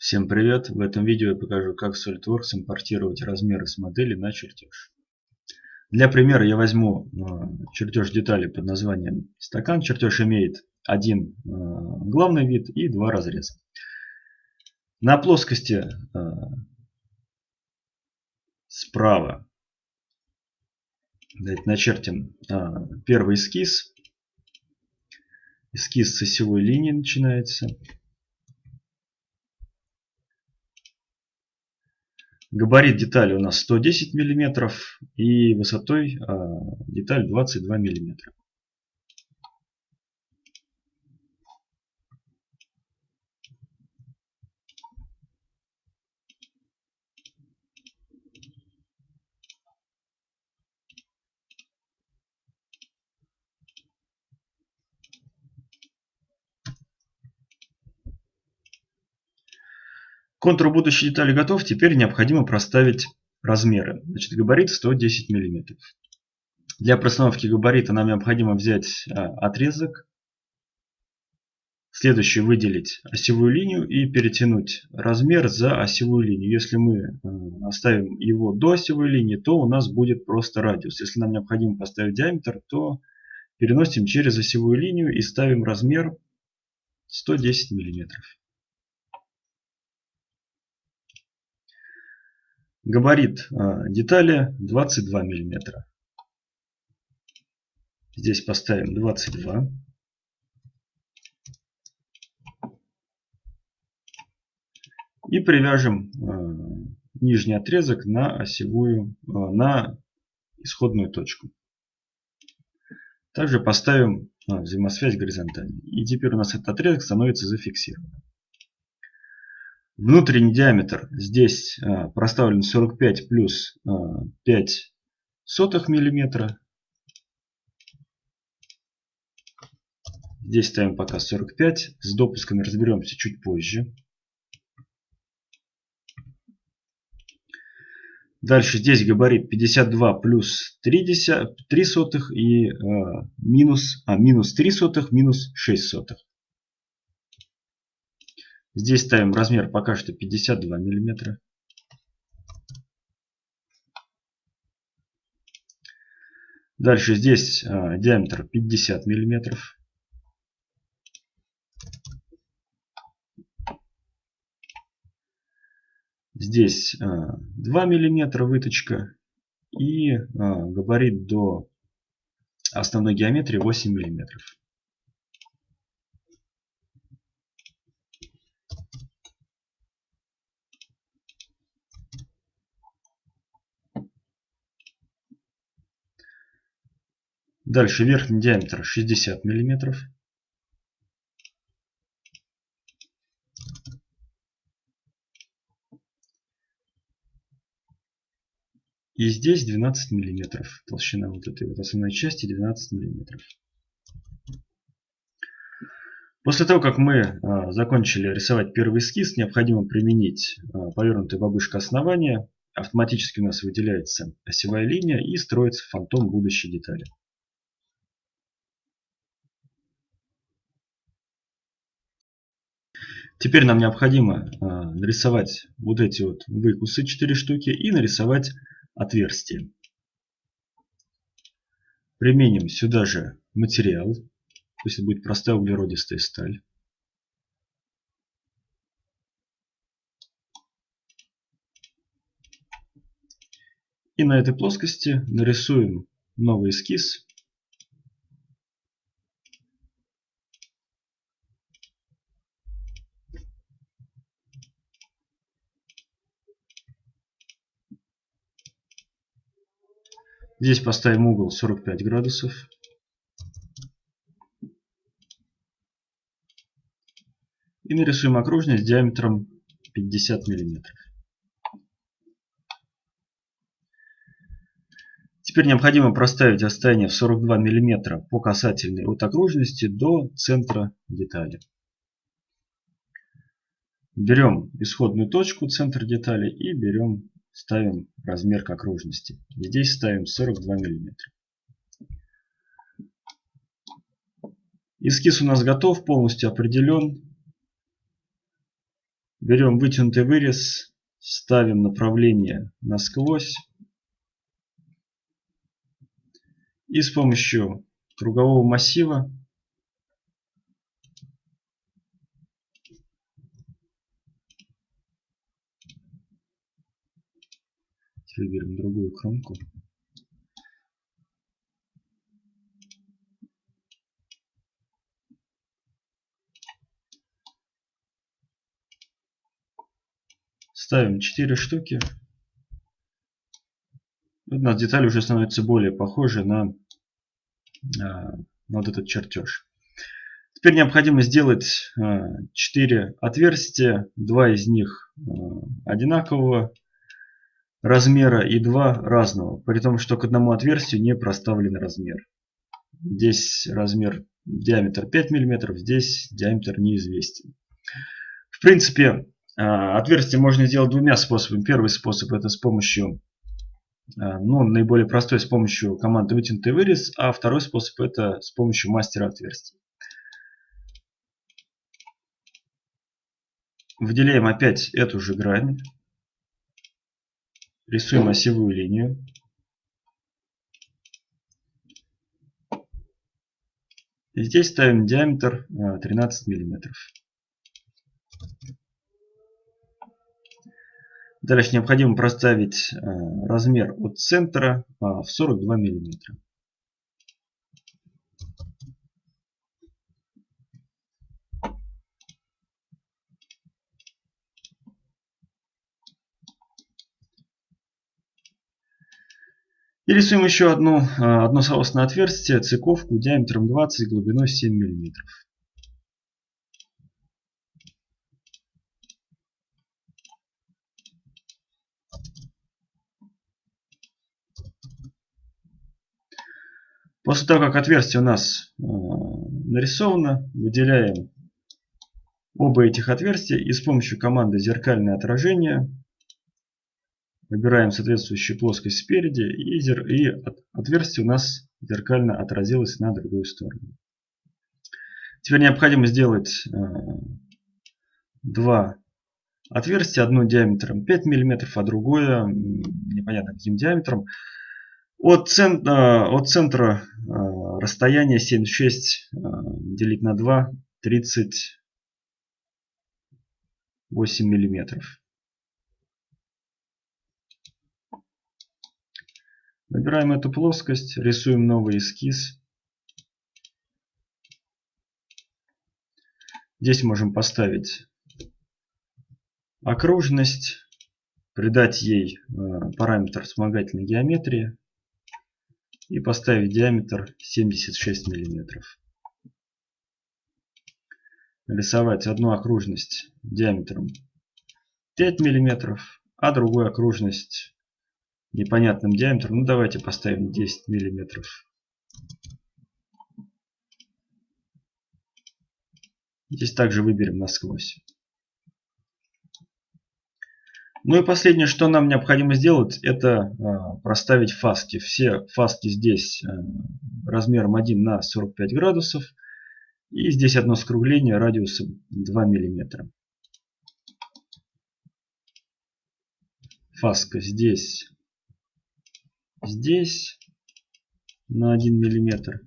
Всем привет! В этом видео я покажу, как в SolidWorks импортировать размеры с модели на чертеж. Для примера я возьму э, чертеж детали под названием стакан. Чертеж имеет один э, главный вид и два разреза. На плоскости э, справа начертим первый эскиз. Эскиз с осевой линии начинается. Габарит детали у нас 110 мм и высотой а, деталь 22 мм. Контур будущей детали готов. Теперь необходимо проставить размеры. Значит, габарит 110 мм. Для простановки габарита нам необходимо взять а, отрезок. Следующий выделить осевую линию и перетянуть размер за осевую линию. Если мы а, оставим его до осевой линии, то у нас будет просто радиус. Если нам необходимо поставить диаметр, то переносим через осевую линию и ставим размер 110 миллиметров. Габарит а, детали 22 мм. Здесь поставим 22. И привяжем а, нижний отрезок на осевую, а, на исходную точку. Также поставим взаимосвязь горизонтальной. И теперь у нас этот отрезок становится зафиксированным. Внутренний диаметр здесь а, проставлен 45 плюс 5 а, сотых миллиметра. Здесь ставим пока 45. С допусками разберемся чуть позже. Дальше здесь габарит 52 плюс 3, 3 сотых и э, минус, а, минус 3 сотых, минус 6 сотых. Здесь ставим размер пока что 52 миллиметра. Дальше здесь а, диаметр 50 миллиметров. Здесь а, 2 миллиметра выточка и а, габарит до основной геометрии 8 миллиметров. Дальше верхний диаметр 60 миллиметров. И здесь 12 миллиметров. Толщина вот этой вот основной части 12 миллиметров. После того, как мы а, закончили рисовать первый эскиз, необходимо применить а, повернутую бабушка основания. Автоматически у нас выделяется осевая линия и строится фантом будущей детали. Теперь нам необходимо а, нарисовать вот эти вот выкусы 4 штуки и нарисовать отверстие. Применим сюда же материал. Пусть это будет простая углеродистая сталь. И на этой плоскости нарисуем новый эскиз Здесь поставим угол 45 градусов. И нарисуем окружность диаметром 50 миллиметров. Теперь необходимо проставить расстояние в 42 мм по касательной от окружности до центра детали. Берем исходную точку, центр детали и берем ставим размер к окружности. здесь ставим 42 миллиметра. Эскиз у нас готов, полностью определен. Берем вытянутый вырез, ставим направление насквозь. И с помощью кругового массива выберем другую кромку. Ставим 4 штуки. У нас деталь уже становится более похожей на, а, на вот этот чертеж. Теперь необходимо сделать 4 а, отверстия. Два из них а, одинакового размера и два разного. При том, что к одному отверстию не проставлен размер. Здесь размер диаметр 5 мм, здесь диаметр неизвестен. В принципе, а, отверстие можно сделать двумя способами. Первый способ это с помощью, а, ну, наиболее простой с помощью команды вытянутый вырез, а второй способ это с помощью мастера отверстий. Выделяем опять эту же грань. Рисуем осевую линию. И здесь ставим диаметр 13 а, миллиметров. Дальше необходимо проставить э, размер от центра а, в 42 миллиметра. И рисуем еще одну, э, одно соосное отверстие, цыковку диаметром 20 и глубиной 7 миллиметров. После того, как отверстие у нас э, нарисовано, выделяем оба этих отверстия и с помощью команды зеркальное отражение выбираем соответствующую плоскость спереди и, отверстие у нас зеркально отразилось на другую сторону. Теперь необходимо сделать э, два отверстия, одно диаметром 5 мм, а другое непонятно каким диаметром. От, цен, от центра расстояние 76 делить на 2 38 миллиметров. Выбираем эту плоскость, рисуем новый эскиз. Здесь можем поставить окружность, придать ей параметр вспомогательной геометрии и поставить диаметр 76 миллиметров. Нарисовать одну окружность диаметром 5 миллиметров, а другую окружность непонятным диаметром. Ну давайте поставим 10 миллиметров. Здесь также выберем насквозь. Ну и последнее, что нам необходимо сделать, это а, проставить фаски. Все фаски здесь а, размером 1 на 45 градусов. И здесь одно скругление радиусом 2 миллиметра. Фаска здесь, здесь на 1 миллиметр.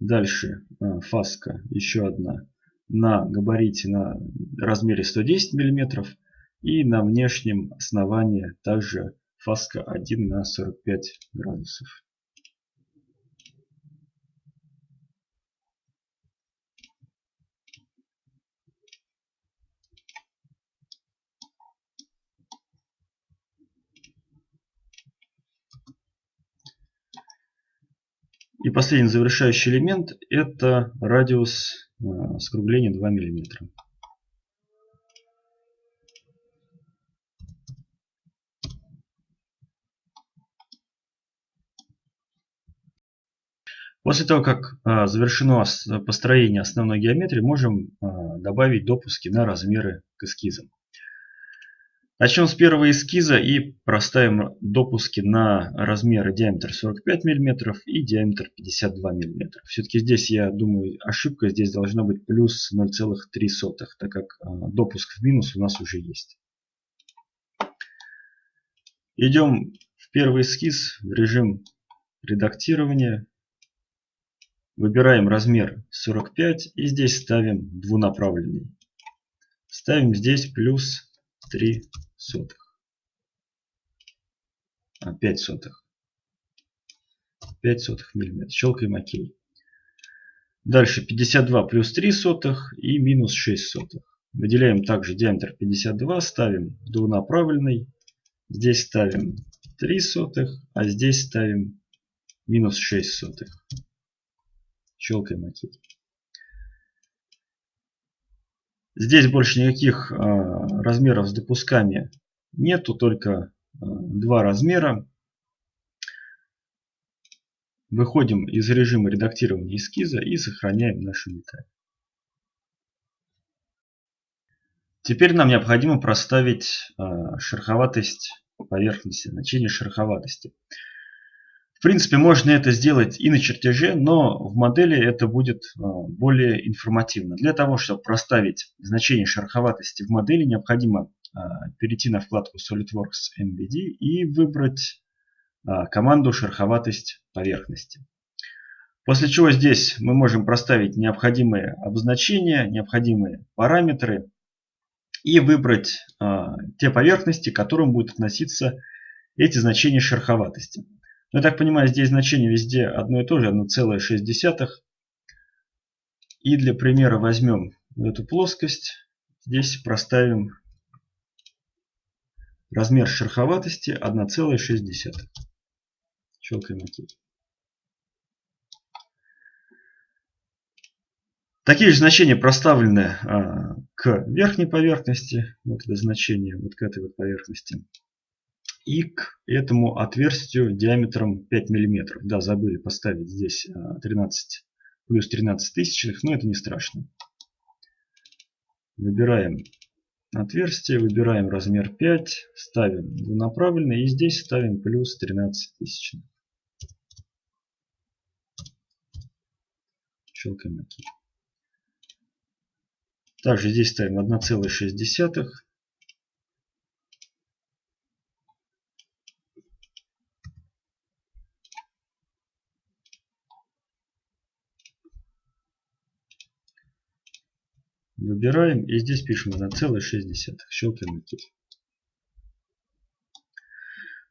Дальше а, фаска еще одна на габарите на размере 110 мм и на внешнем основании также фаска 1 на 45 градусов. И последний завершающий элемент это радиус Э, скругление 2 мм. После того, как э, завершено построение основной геометрии, можем э, добавить допуски на размеры к эскизам. Начнем с первого эскиза и проставим допуски на размеры диаметр 45 мм и диаметр 52 мм. Все-таки здесь, я думаю, ошибка здесь должна быть плюс 0,3, так как а, допуск в минус у нас уже есть. Идем в первый эскиз в режим редактирования. Выбираем размер 45 и здесь ставим двунаправленный. Ставим здесь плюс 3 сотых. А, 5 сотых. 5 сотых миллиметра. Щелкаем ОК. Дальше 52 плюс 3 сотых и минус 6 сотых. Выделяем также диаметр 52, ставим двунаправленный. Здесь ставим 3 сотых, а здесь ставим минус 6 сотых. Щелкаем ОК. Здесь больше никаких э, размеров с допусками нету, только э, два размера. Выходим из режима редактирования эскиза и сохраняем нашу деталь. Теперь нам необходимо проставить э, шероховатость поверхности, значение шероховатости принципе, можно это сделать и на чертеже, но в модели это будет а, более информативно. Для того, чтобы проставить значение шероховатости в модели, необходимо а, перейти на вкладку SolidWorks MVD и выбрать а, команду шероховатость поверхности. После чего здесь мы можем проставить необходимые обозначения, необходимые параметры и выбрать те поверхности, к которым будут относиться эти значения шероховатости. Но, ну, я так понимаю, здесь значение везде одно и то же, 1,6. И для примера возьмем эту плоскость. Здесь проставим размер шероховатости 1,6. Щелкаем ОК. Такие же значения проставлены а, к верхней поверхности. Вот это значение, вот к этой вот поверхности и к этому отверстию диаметром 5 мм. Да, забыли поставить здесь 13 а, плюс 13 тысячных, но это не страшно. Выбираем отверстие, выбираем размер 5, ставим двунаправленный и здесь ставим плюс 13 тысячных. Щелкаем ОК. Также здесь ставим 1,6 Выбираем и здесь пишем 1,6. Щелкаем ОК.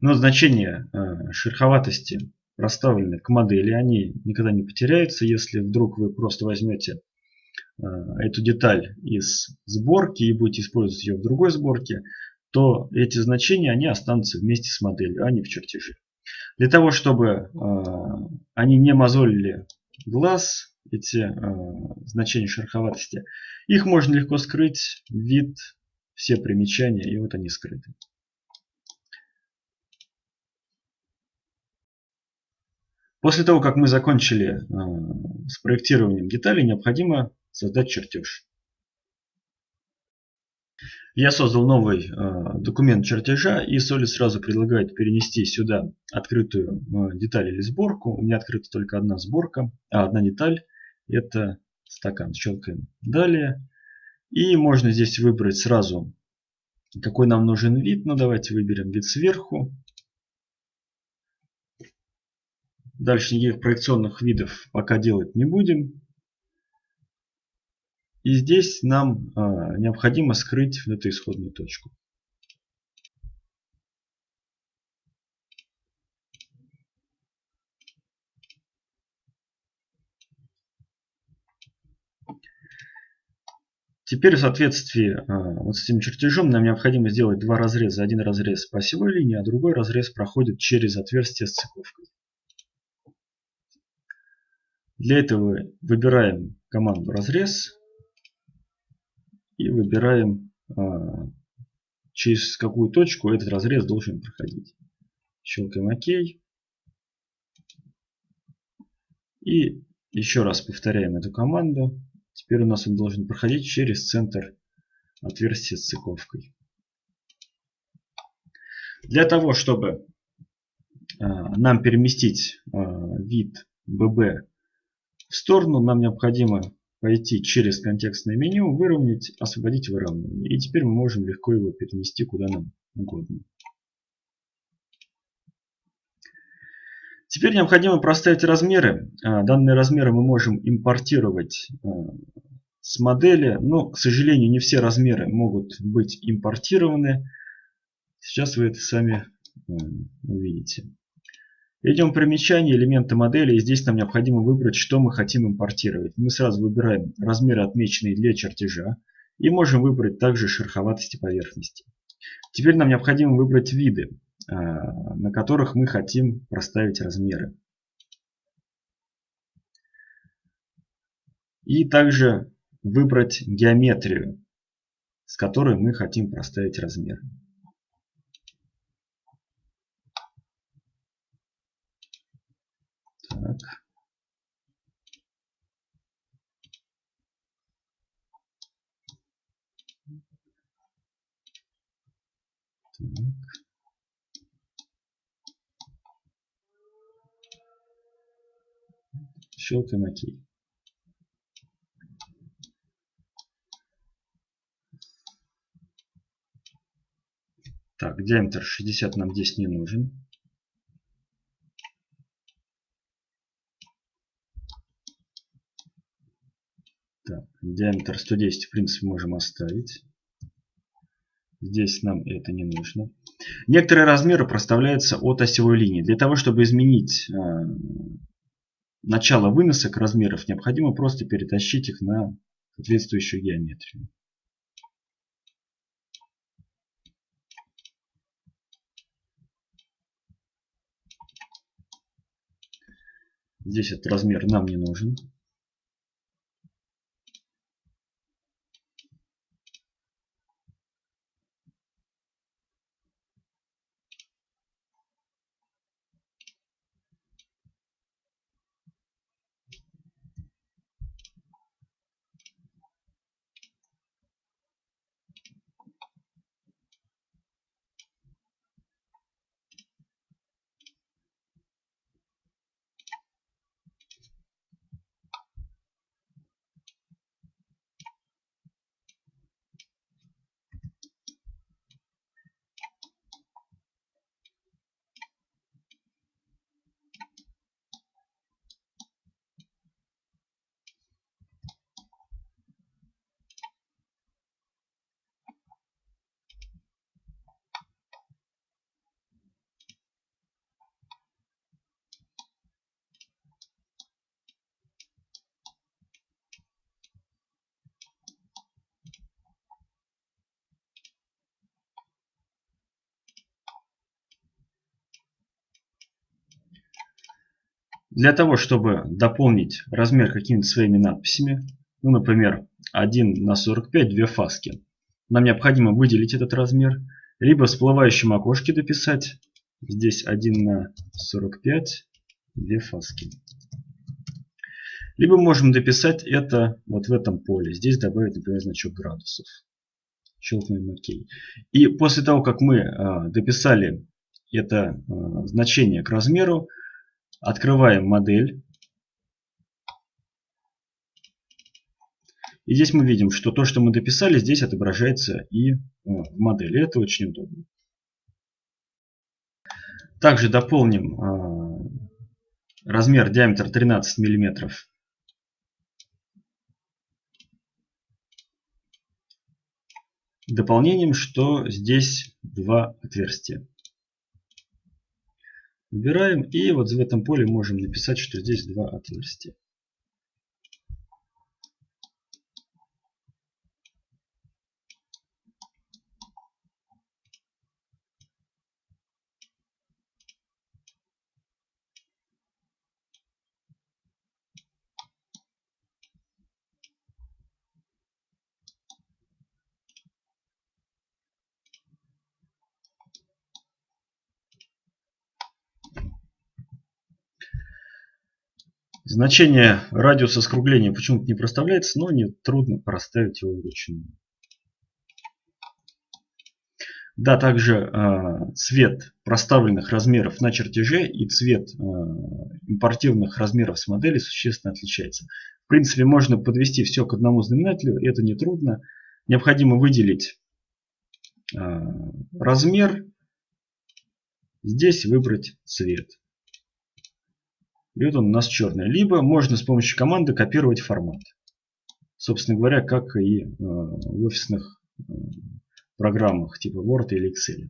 Но значения э, шероховатости проставлены к модели, они никогда не потеряются. Если вдруг вы просто возьмете э, эту деталь из сборки и будете использовать ее в другой сборке, то эти значения они останутся вместе с моделью, а не в чертеже. Для того, чтобы э, они не мозолили глаз, эти э, значения шероховатости. Их можно легко скрыть, вид, все примечания, и вот они скрыты. После того, как мы закончили э, с проектированием деталей, необходимо создать чертеж. Я создал новый э, документ чертежа и Solid сразу предлагает перенести сюда открытую э, деталь или сборку. У меня открыта только одна сборка, а одна деталь это стакан. Щелкаем далее. И можно здесь выбрать сразу, какой нам нужен вид. Ну, давайте выберем вид сверху. Дальше никаких проекционных видов пока делать не будем. И здесь нам а, необходимо скрыть эту исходную точку. Теперь в соответствии а, вот с этим чертежом нам необходимо сделать два разреза. Один разрез по осевой линии, а другой разрез проходит через отверстие с цеповкой. Для этого выбираем команду разрез и выбираем а, через какую точку этот разрез должен проходить. Щелкаем ОК. И еще раз повторяем эту команду. Теперь у нас он должен проходить через центр отверстия с цыковкой. Для того, чтобы нам переместить вид BB в сторону, нам необходимо пойти через контекстное меню, выровнять, освободить выравнивание. И теперь мы можем легко его перенести куда нам угодно. Теперь необходимо проставить размеры. А, данные размеры мы можем импортировать а, с модели, но, к сожалению, не все размеры могут быть импортированы. Сейчас вы это сами а, увидите. Идем в примечание, элементы модели, и здесь нам необходимо выбрать, что мы хотим импортировать. Мы сразу выбираем размеры, отмеченные для чертежа, и можем выбрать также шероховатости поверхности. Теперь нам необходимо выбрать виды, на которых мы хотим проставить размеры. И также выбрать геометрию, с которой мы хотим проставить размеры. Так. Так. Щелкаем ОК. Так, диаметр 60 нам здесь не нужен. Так, диаметр 110 в принципе можем оставить. Здесь нам это не нужно. Некоторые размеры проставляются от осевой линии. Для того, чтобы изменить э, начало выносок размеров, необходимо просто перетащить их на соответствующую геометрию. Здесь этот размер нам не нужен. Для того, чтобы дополнить размер какими-то своими надписями, ну, например, 1 на 45, две фаски, нам необходимо выделить этот размер, либо в всплывающем окошке дописать, здесь 1 на 45, две фаски. Либо можем дописать это вот в этом поле. Здесь добавить, например, значок градусов. Щелкнем ОК. И после того, как мы э, дописали это э, значение к размеру, Открываем модель. И здесь мы видим, что то, что мы дописали, здесь отображается и в модели. Это очень удобно. Также дополним а, размер диаметр 13 миллиметров дополнением, что здесь два отверстия. Выбираем и вот в этом поле можем написать, что здесь два отверстия. Значение радиуса скругления почему-то не проставляется, но не трудно проставить его вручную. Да, также э, цвет проставленных размеров на чертеже и цвет э, импортированных размеров с модели существенно отличается. В принципе, можно подвести все к одному знаменателю, это нетрудно. Необходимо выделить э, размер, здесь выбрать цвет. И вот он у нас черный. Либо можно с помощью команды копировать формат. Собственно говоря, как и в офисных программах типа Word или Excel.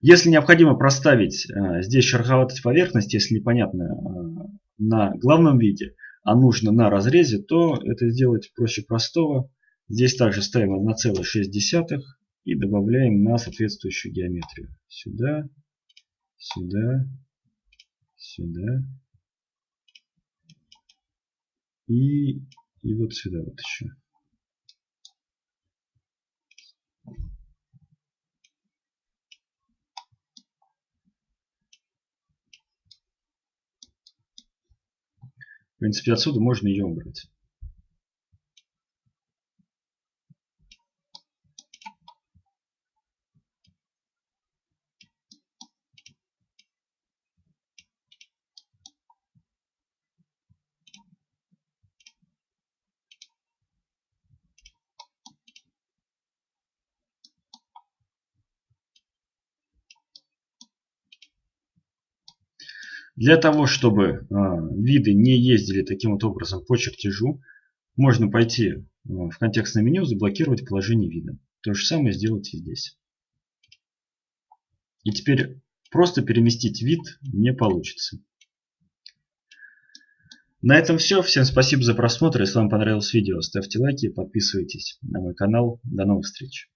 Если необходимо проставить э, здесь шероховатость поверхности, если непонятно э, на главном виде, а нужно на разрезе, то это сделать проще простого. Здесь также ставим 1,6 и добавляем на соответствующую геометрию. Сюда, сюда, сюда и, и вот сюда вот еще. В принципе, отсюда можно ее убрать. Для того, чтобы а, виды не ездили таким вот образом по чертежу, можно пойти а, в контекстное меню, заблокировать положение вида. То же самое сделать и здесь. И теперь просто переместить вид не получится. На этом все. Всем спасибо за просмотр. Если вам понравилось видео, ставьте лайки, подписывайтесь на мой канал. До новых встреч.